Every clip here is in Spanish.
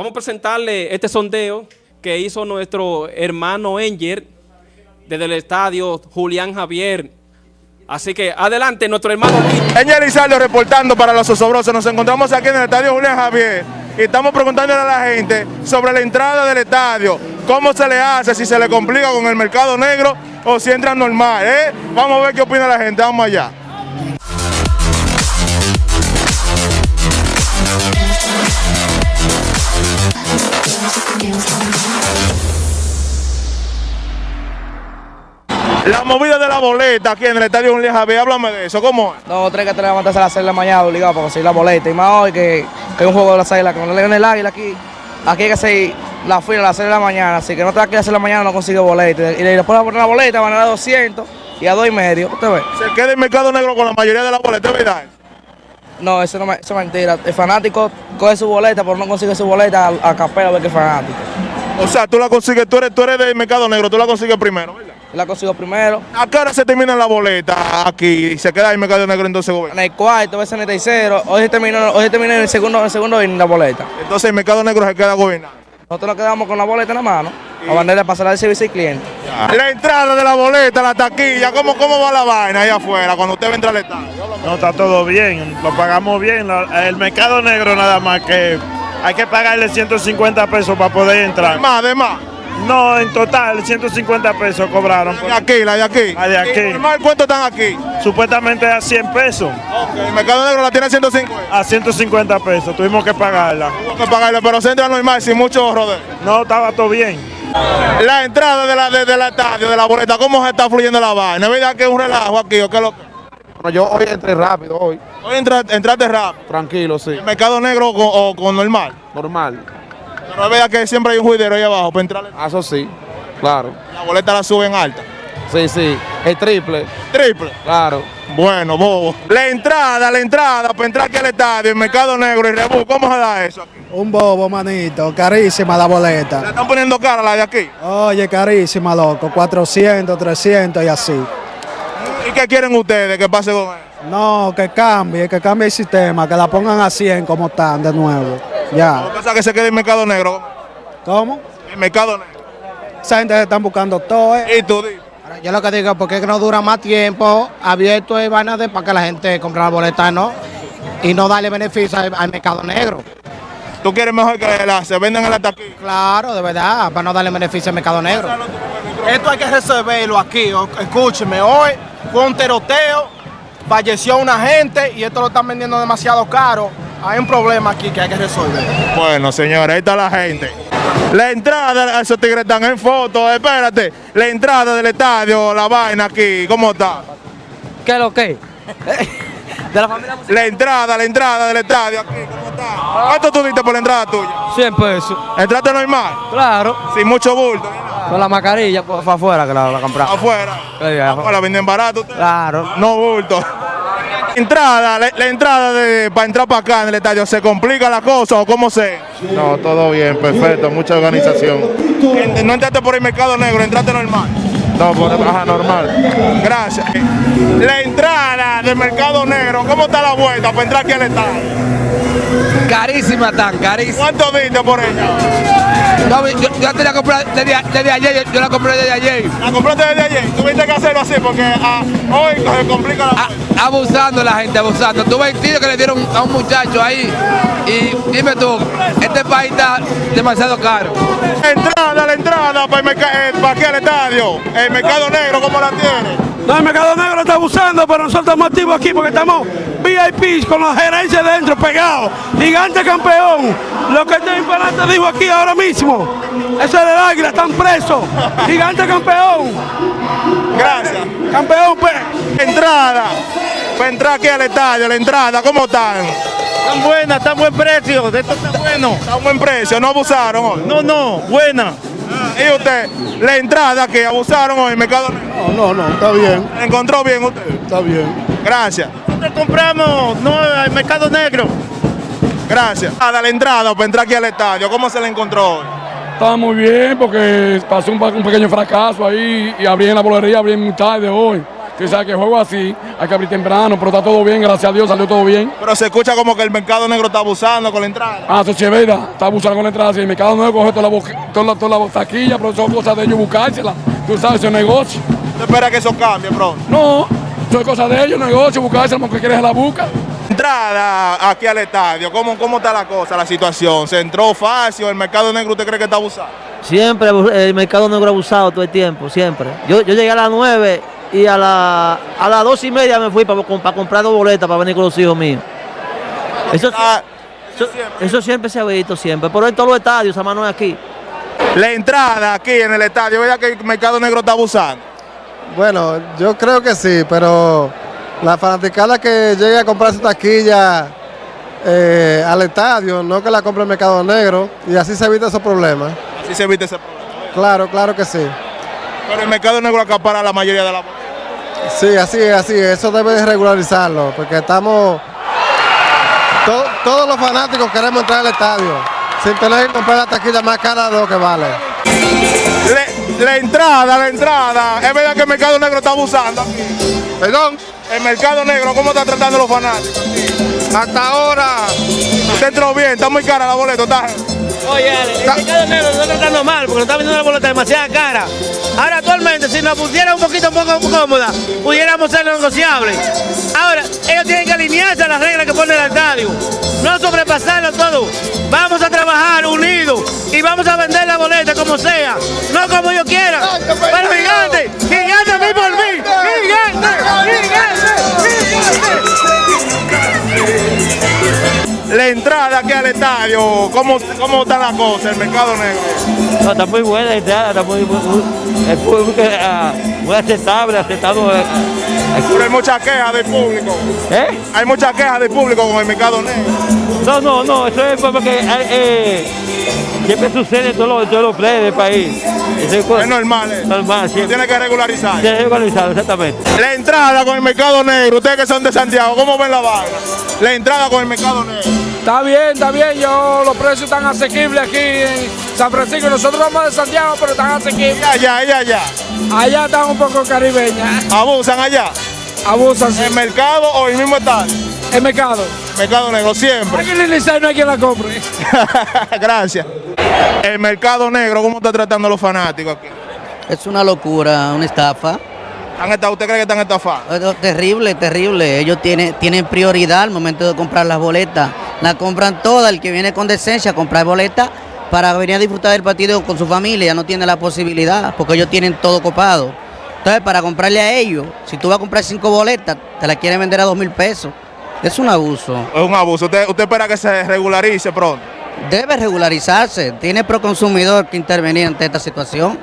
Vamos a presentarle este sondeo que hizo nuestro hermano Enger desde el estadio Julián Javier. Así que adelante, nuestro hermano. Enger Lizardo reportando para los osobrosos. Nos encontramos aquí en el estadio Julián Javier y estamos preguntándole a la gente sobre la entrada del estadio. ¿Cómo se le hace? Si se le complica con el mercado negro o si entra normal. ¿eh? Vamos a ver qué opina la gente. Vamos allá. La movida de la boleta aquí en el estadio Julián Javier, háblame de eso, ¿cómo es? No, tres que te levantas a las 6 de la mañana obligado para conseguir la boleta. Y más hoy que, que un juego de las águilas, que no le gane el águila aquí. Aquí hay que hacer la fila a las 6 de la mañana, así que no te vas a quedar a las 6 de la mañana no consigue boleta. Y después de poner la boleta van a dar 200 y a 2 y medio. ¿Usted ve? Se queda el mercado negro con la mayoría de las boletas, ¿verdad? No, eso, no eso es mentira. El fanático coge su boleta, pero no consigue su boleta a, a capela a ver que es fanático. O sea, tú la consigues, tú eres, tú eres del mercado negro, tú la consigues primero, ¿verdad? La consigo primero. ¿A qué hora se termina la boleta aquí y se queda el mercado negro entonces En el cuarto, ves en el tercero. Hoy se terminó, hoy se terminó en el segundo, en el segundo inning la boleta. Entonces el mercado negro se queda gobernado. Nosotros nos quedamos con la boleta en la mano. A bandera pasar al servicio al cliente. La entrada de la boleta, la taquilla, ¿cómo, cómo va la vaina ahí afuera cuando usted va a entrar al estadio? No, está todo bien, lo pagamos bien. La- El mercado negro nada más que hay que pagarle 150 pesos para poder entrar. Más, de más. No, en total 150 pesos cobraron. La de aquí, la de aquí. La de aquí. ¿Y normal cuánto están aquí? Supuestamente a 100 pesos, El mercado negro la tiene a 150. a 150 pesos, tuvimos que pagarla. Tengo que pagarle, pero se entra normal sin mucho rodeo. No, estaba todo bien. La entrada de la, de, de la estadio, de la boleta, ¿cómo se está fluyendo la vaina? ¿Es verdad que es un relajo aquí o qué es lo que? Bueno, yo hoy entré rápido, hoy. Hoy entra- entraste rápido. Tranquilo, sí. ¿El mercado negro con, o con normal? Normal. Pero es verdad que siempre hay un juidero ahí abajo para entrar. Ah, Eso sí, claro. La boleta la suben alta. Sí, sí. El triple, Triple. claro. Bueno, bobo. La entrada, la entrada para entrar aquí al estadio, el mercado negro y Rebú, ¿cómo se da eso aquí? Un bobo, manito. Carísima la Le boleta. están poniendo cara la de aquí. Oye, carísima, loco. 400, 300 y así. ¿Y qué quieren ustedes que pase con eso? No, que cambie, que cambie el sistema, que la pongan a 100 como están de nuevo. ¿Qué Ya. pasa que se quede el mercado negro? ¿Cómo? El mercado negro. Esa gente se están buscando todo. eh. Y tú. Yo lo que digo, porque es que no dura más tiempo abierto es vaina de para que la gente compre la boleta, ¿no? Y no darle beneficio al, al mercado negro. tú quieres mejor que la, se vendan en la taquilla. Claro, de verdad, para no darle beneficio al mercado negro. Esto hay que resolverlo aquí. Escúcheme, hoy fue un tiroteo, falleció una gente y esto lo están vendiendo demasiado caro. Hay un problema aquí que hay que resolver. Bueno, señores, ahí está la gente. La entrada, esos tigres están en foto, espérate. La entrada del estadio, la vaina aquí, ¿cómo está? ¿Qué es lo que? De la familia La entrada, la entrada del estadio aquí, ¿cómo está? ¿Cuánto tú diste por la entrada tuya? 100 pesos. Entraste normal, Claro. sin mucho bulto, Con la mascarilla, pues, fue afuera que la, la compramos. afuera. Sí, afuera. Afuera, venden barato ustedes. Claro. No bulto. Entrada, la, la entrada de, para entrar para acá en el estadio, ¿se complica la cosa o cómo se? No, todo bien, perfecto, mucha organización. No entraste por el mercado negro, entraste normal. No, por baja normal. Gracias. La entrada del mercado negro, ¿cómo está la vuelta para entrar aquí al estadio? Carísima tan, carísima. ¿Cuánto diste por ella? No, yo, yo te la compré desde, desde ayer, yo, yo la compré desde ayer. La compraste desde ayer. Tuviste que hacerlo así porque ah, hoy se complica la A- vuelta. Abusando la gente, abusando. Tuve el tiro que le dieron a un muchacho ahí. Y dime tú, este país está demasiado caro. La entrada, la entrada para, el eh, para aquí al estadio. El mercado negro, ¿cómo la tiene? No, el mercado negro está abusando, pero nosotros estamos activos aquí porque estamos VIP con la gerencia dentro, pegados. Gigante campeón. Lo que este imparante dijo aquí ahora mismo. Eso es del águila, están presos. Gigante campeón. Gracias. Campeón, pues. Entrada. Para entrar aquí al estadio, la entrada, ¿cómo están? Están buenas, está buen precio, esto está bueno. Está a un buen precio, no abusaron hoy. No, no, buena. Y usted, la entrada que abusaron hoy, el mercado negro. No, no, no, está bien, ¿La encontró bien usted? está bien. Gracias. Nosotros compramos, no, al mercado negro. Gracias. A la entrada para entrar aquí al estadio, ¿cómo se la encontró hoy? Estaba muy bien porque pasó un, un pequeño fracaso ahí y abrí en la bolería, abrí muy tarde hoy. Tú sabes que juego así, hay que abrir temprano, pero está todo bien, gracias a Dios, salió todo bien. Pero se escucha como que el mercado negro está abusando con la entrada. Ah, eso sí es verdad, está abusando con la entrada, si el mercado no coge toda la, toda la, toda la taquilla, pero son cosas de ellos buscársela. Tú sabes, es negocio. ¿Usted espera que eso cambie pronto? No, eso es cosa de ellos, negocio, buscársela, porque quieres la busca. Entrada aquí al estadio, ¿cómo, ¿cómo está la cosa, la situación? ¿Se entró fácil? ¿El mercado negro usted cree que está abusando? Siempre el mercado negro abusado todo el tiempo, siempre. Yo, yo llegué a las 9 y a, la, a las 2 y media me fui para, comprar dos boletas para venir con los hijos míos. Eso, eso, eso siempre se ha visto, siempre. Pero en todos los estadios, esa mano es aquí. La entrada aquí en el estadio, ¿verdad que el mercado negro está abusando? Bueno, yo creo que sí, pero la fanaticada que llegue a comprar su taquilla eh, al estadio, no que la compre el mercado negro, y así se evita esos problemas. Así se evita ese problema. Claro, claro que sí. Pero el mercado negro acapara la mayoría de la Sí, así es, así es. Eso debe de regularizarlo, porque estamos... to- todos los fanáticos queremos entrar al estadio, sin tener que comprar la taquilla más cara de lo que vale. Le- la entrada, la entrada. Es verdad que el mercado negro está abusando aquí. Perdón. El mercado negro, ¿cómo está tratando los fanáticos? Hasta ahora. Usted entró bien, está muy cara la boleta, está. Oye, Ale, el mercado negro nos está tratando mal porque nos está vendiendo la boleta demasiado cara. Ahora actualmente, si nos pusiera un poquito un poco cómoda, pudiéramos ser negociables. Ahora, ellos tienen que alinearse a las reglas que pone el estadio. No sobrepasarlo todo. Vamos a trabajar unidos y vamos a vender la boleta como sea, no como yo quiera. Pero gigante, gigante mí por mí, gigante, La entrada aquí al estadio, ¿cómo, cómo está la cosa, el mercado negro? No, está muy buena la entrada, está muy, muy, muy, es muy, muy, ah, muy aceptable, aceptado. eh, Pero hay muchas quejas del público. ¿Eh? Hay muchas quejas del público con el mercado negro. No, no, no, eso es porque eh, eh, siempre sucede en todos los, todos los players del país. Eso Es normal, ¿eh? Normal, siempre. Tiene que regularizar. Tiene que regularizar, exactamente. La entrada con el mercado negro, ustedes que son de Santiago, ¿cómo ven la vaina? La entrada con el mercado negro. Está bien, está bien, yo, los precios están asequibles aquí en San Francisco. Nosotros somos de Santiago, pero están asequibles. Allá, allá, allá. Allá están un poco caribeñas. ¿Abusan allá? Abusan, sí. ¿El mercado o el mismo estadio? El mercado. Mercado negro, siempre. Aquí en el no hay quien la compre. Gracias. El mercado negro, ¿cómo está tratando a los fanáticos aquí? Es una locura, una estafa. ¿Han estado- ¿Usted cree que están estafados? Eh, Terrible, terrible. Ellos tienen, tienen prioridad al momento de comprar las boletas. La compran todas. El que viene con decencia a comprar boletas para venir a disfrutar del partido con su familia no tiene la posibilidad porque ellos tienen todo copado. Entonces, para comprarle a ellos, si tú vas a comprar cinco boletas, te la quieren vender a dos mil pesos. Es un abuso. Es un abuso. ¿Usted, usted espera que se regularice pronto? Debe regularizarse. Tiene Proconsumidor que intervenir ante esta situación.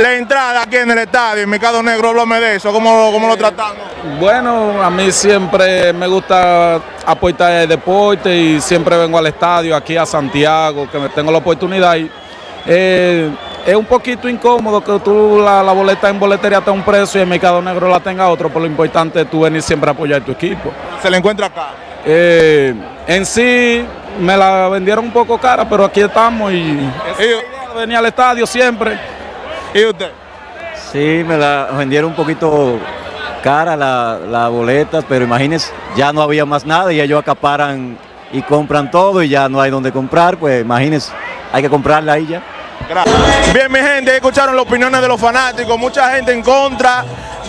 La entrada aquí en el estadio, el mercado negro, háblame de eso, ¿cómo, lo- cómo lo tratamos? Bueno, a mí siempre me gusta apoyar el deporte y siempre vengo al estadio aquí a Santiago, que me tengo la oportunidad. Y, eh, es un poquito incómodo que tú la, la boleta en boletería está a un precio y el mercado negro la tenga otro, pero lo importante es tú venir siempre a apoyar tu equipo. Se le encuentra acá. Eh, en sí me la vendieron un poco cara, pero aquí estamos y venía al estadio siempre. ¿Y usted? Sí, me la vendieron un poquito cara la, la boleta, pero imagínense, ya no había más nada y ellos acaparan y compran todo y ya no hay donde comprar, pues imagínense, hay que comprarla ahí ya. Gracias. Bien, mi gente, escucharon las opiniones de los fanáticos, mucha gente en contra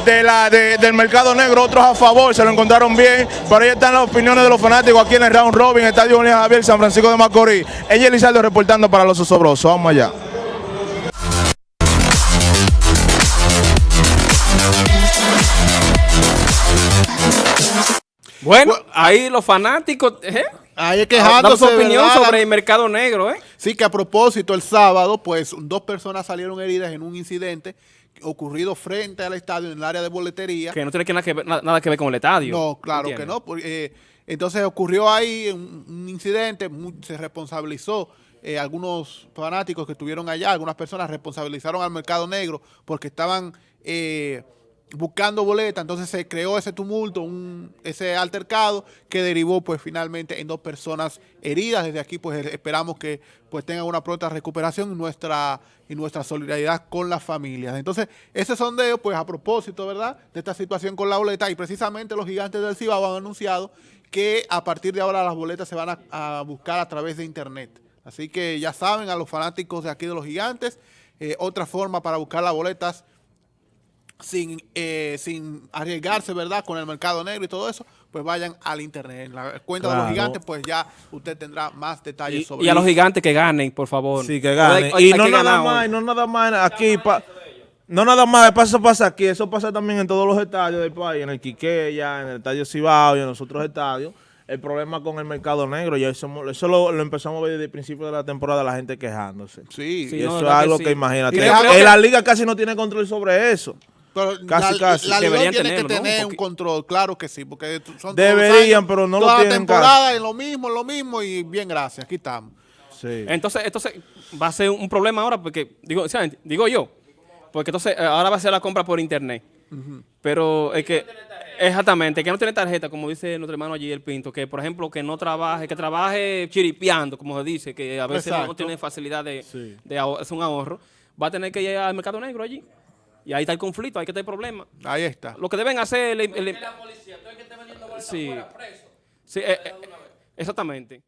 de la, de- del mercado negro, otros a favor, se lo encontraron bien, pero ahí están las opiniones de los fanáticos aquí en el Round Robin, Estadio Julián Javier, San Francisco de Macorís. Ella Lizardo reportando para los osobrosos, vamos allá. Bueno, ahí los fanáticos, ¿eh? Ahí Dando quejándose. su opinión ¿verdad? sobre el mercado negro, ¿eh? Sí, que a propósito, el sábado, pues dos personas salieron heridas en un incidente ocurrido frente al estadio en el área de boletería. Que no tiene que nada, que ver, na- nada que ver con el estadio. No, claro que no. porque, eh, entonces ocurrió ahí un, un incidente, se responsabilizó. eh, algunos fanáticos que estuvieron allá, algunas personas responsabilizaron al mercado negro porque estaban eh, buscando boletas, entonces se creó ese tumulto, un, ese altercado que derivó pues finalmente en dos personas heridas. Desde aquí pues esperamos que pues tengan una pronta recuperación y nuestra, y nuestra solidaridad con las familias. Entonces ese sondeo pues a propósito, ¿verdad? De esta situación con la boleta y precisamente los gigantes del Cibao han anunciado que a partir de ahora las boletas se van a, a buscar a través de internet. Así que ya saben a los fanáticos de aquí de los gigantes, eh, otra forma para buscar las boletas sin, eh, sin arriesgarse, ¿verdad? Con el mercado negro y todo eso, pues vayan al internet. En la cuenta de los gigantes, pues ya usted tendrá más detalles sobre Y a los gigantes que ganen, por favor. Sí, que ganen. Hay- Y hay no que nada más, no nada más aquí. pa- no nada más, eso pasa aquí, eso pasa también en todos los estadios del país, en el Quiqueya, en el Estadio Cibao y en los otros estadios. El problema con el mercado negro, ya eso, eso lo, lo empezamos a ver desde el principio de la temporada, la gente quejándose. Sí, y Sí, no, eso es verdad que algo sí. que imagínate. Y Eh, que- la liga casi no tiene control sobre eso. Pero casi, la, casi. la Deberían tiene tenerlo, que ¿no? tener un control, claro que sí, porque son todos Deberían, años, pero no lo toda la tienen temporada en lo mismo, lo mismo y bien, gracias, aquí estamos. Entonces, entonces va a ser un problema ahora porque, digo, digo yo, porque entonces eh, ahora va a ser la compra por internet. Pero es que, exactamente, que no tiene tarjeta, como dice nuestro hermano allí, el Pinto, que por ejemplo, que no trabaje, que trabaje chiripeando, como se dice, que a veces no tiene facilidad de, de aho- hacer un ahorro, va a tener que ir al mercado negro allí. Y ahí está el conflicto, ahí que está el problema. Ahí está. Lo que deben hacer... el- el- Sí, sí eh, eh, exactamente.